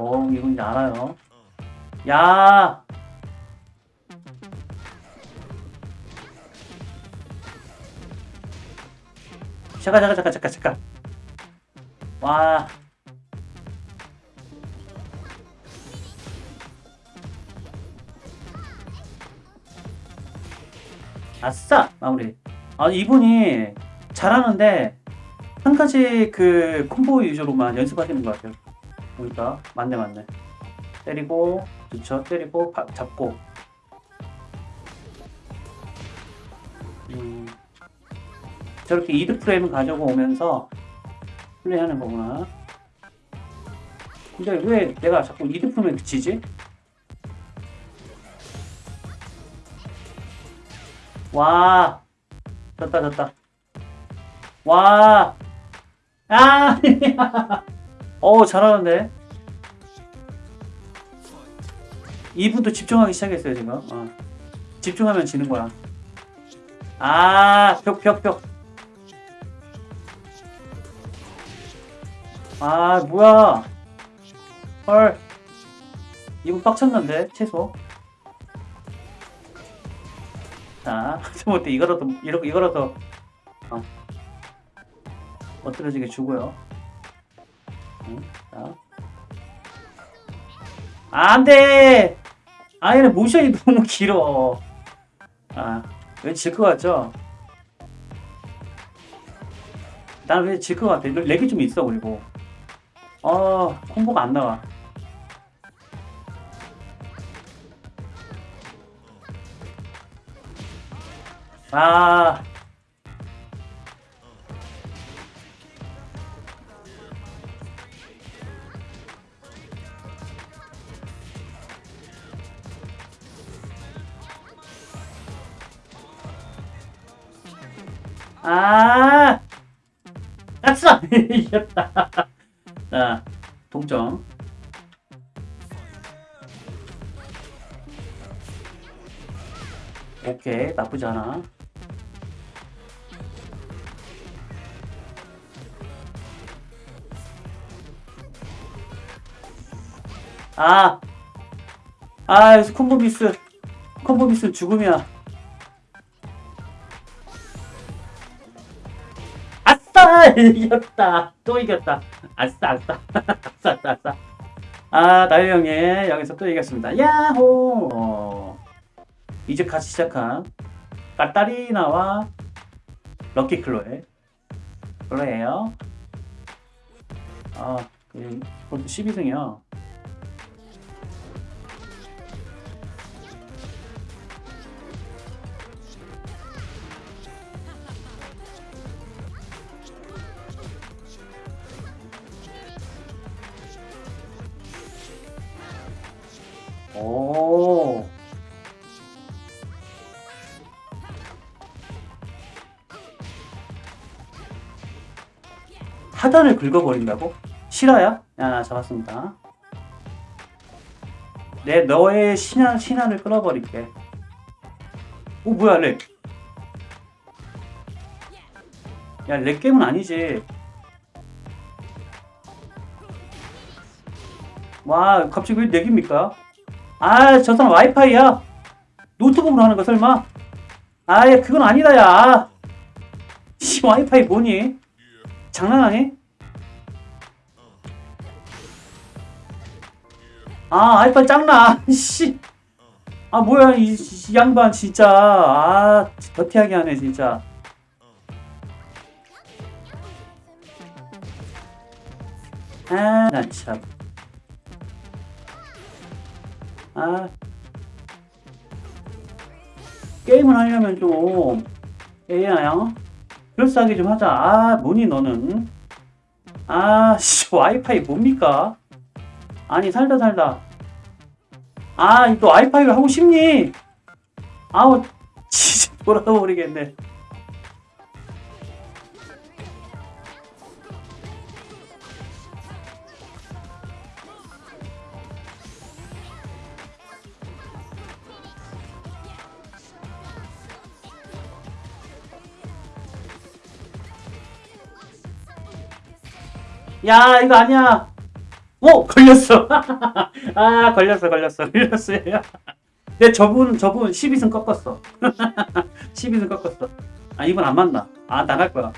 어, 이건 이제 알아요. 야! 잠깐, 잠깐, 잠깐, 잠깐, 잠깐. 와. 아싸! 마무리. 아, 이분이 잘하는데, 한 가지 그 콤보 위주로만 연습하시는 것 같아요. 보니까. 맞네, 맞네. 때리고, 그쵸. 때리고, 바, 잡고. 음, 저렇게 이드 프레임을 가지고 오면서 플레이하는 거구나. 근데 왜 내가 자꾸 이드 프레임에 그치지? 와, 졌다, 졌다. 와, 아, 어, 잘하는데. 이분도 집중하기 시작했어요, 지금. 어. 집중하면 지는 거야. 아, 벽, 벽, 벽. 아, 뭐야. 헐. 이분 빡쳤는데, 최소. 자, 못해 이거라도 이렇게 이거라도 어. 엎드려지게 주고요. 응, 자, 안돼. 아, 얘네 모션이 너무 길어. 아, 왠지 질것 같죠? 나는 왠지 질것 같아. 렉이 좀 있어 그리고. 어, 콤보가 안 나와. 아. 아. 아싸! 이겼다. 자, 동점. 오케이, 나쁘지 않아. 아! 아, 콤보 미스. 콤보 미스 죽음이야. 이겼다. 또 이겼다. 아싸, 아싸. 아싸, 아싸, 아싸. 아, 나유 형이 여기서 또 이겼습니다. 야호! 어, 이제 같이 시작한 까따리나와 럭키 클로에 클로예요. 아, 그, 골드 12승이요. 하단을 긁어버린다고? 실화야? 야, 잡았습니다. 내 너의 신한, 신한을 끊어버릴게. 오, 뭐야, lag. 야, lag 게임은 아니지. 와, 갑자기 왜 lag입니까? 아, 저 사람 와이파이야. 노트북으로 하는 거 설마? 아, 야, 그건 아니다, 야. 씨, 와이파이 뭐니? 장난하니? 아, 와이파이 짱나. 씨. 아, 뭐야, 이, 이 양반, 진짜. 아, 더티하게 하네, 진짜. 아, 나 참. 아 게임을 하려면 좀 AI야 그럴싸하게 좀 하자. 아 뭐니 너는. 아 씨 와이파이 뭡니까? 아니 살다 살다. 아 또 와이파이를 하고 싶니? 아우 진짜 돌아버리겠네 야 이거 아니야. 오 걸렸어. 아 걸렸어 걸렸어 걸렸어 내 저분 저분 12승 꺾었어. 12승 꺾었어. 아 이분 안 맞나? 아 나갈 거야.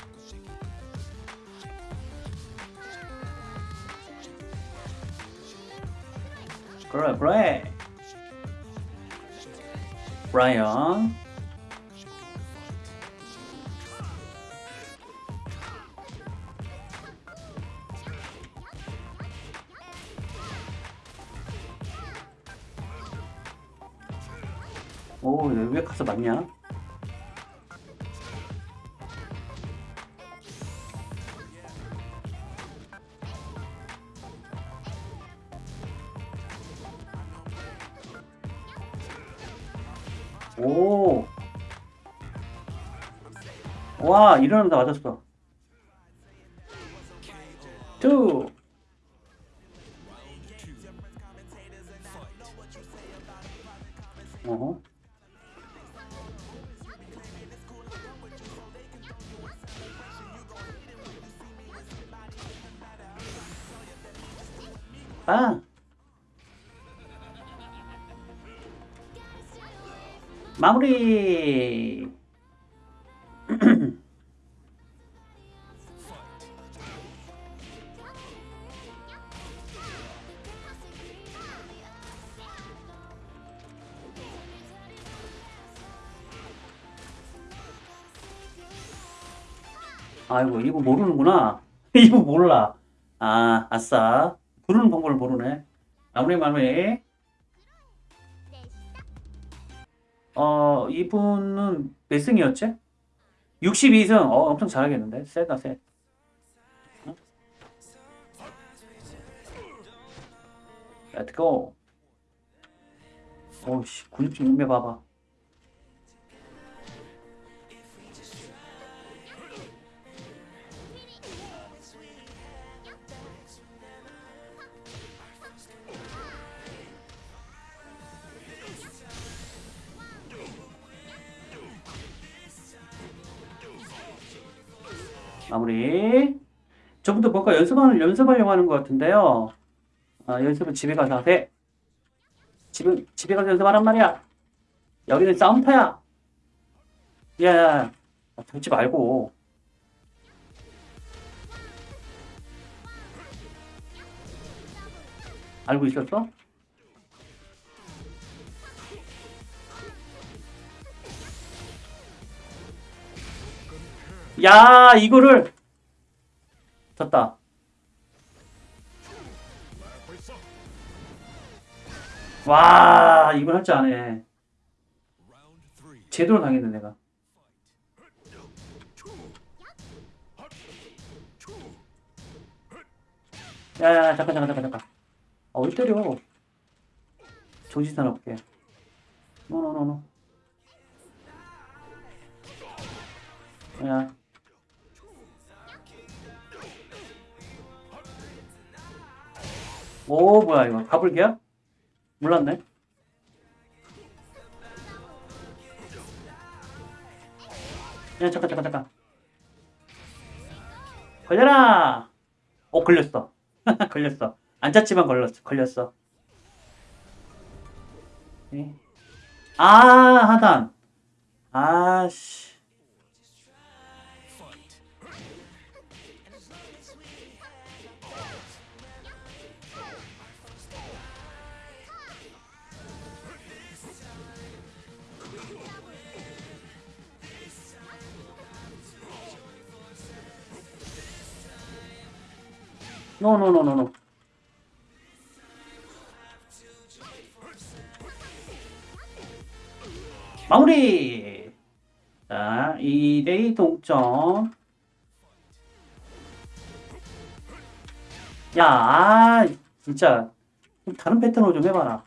그래 그래. 브라이언 오, 왜 가서 맞냐? 오. 와, 이러는데 맞았어. 투. 어허. 아. 마무리. 아이고, 이거 모르는구나. 이거 몰라. 아, 아싸. 부르는 방법을 모르네. 마무리, 마무리. 어, 이분은 몇 승이었지? 62승. 어, 엄청 잘하겠는데? 세다, 세. 어? Let's 근육좀 인매 봐봐. 마무리. 저분도 뭔가 연습하는, 연습하려고 하는 것 같은데요. 아, 연습은 집에 가서 하세. 집에, 집에 가서 연습하란 말이야. 여기는 싸움터야. 야, 야, 야. 아, 들지 말고. 알고 있었어? 야, 이거를 졌다. 와, 이걸 할 줄 아네. 제대로 당했네, 내가. 야, 야, 야, 잠깐, 잠깐, 잠깐, 잠깐. 아, 왜 때려? 정신 사납게. No no no no. 야. 오, 뭐야, 이거. 가불기야? 몰랐네. 야, 잠깐, 잠깐, 잠깐. 걸려라! 오, 걸렸어. 걸렸어. 안 잤지만 걸렸어. 걸렸어. 네. 아, 하단. 아씨. 노노노노노. 마무리. 자, 2대2 동점. 야, 아, 진짜 좀 다른 패턴으로 좀 해봐라.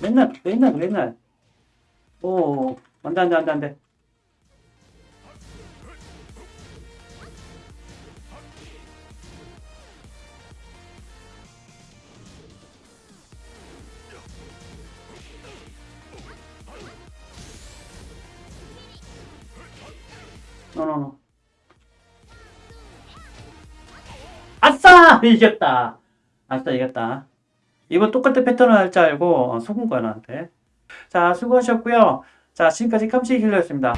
맨날, 맨날, 맨날. 오, 안 돼, 안 돼, 안 돼, 안 돼. No, no, 아싸! 이겼다. 아싸, 이겼다. 이번 똑같은 패턴을 할 줄 알고 속은 거야, 나한테. 자, 수고하셨고요. 자, 지금까지 캄치기 힐러였습니다.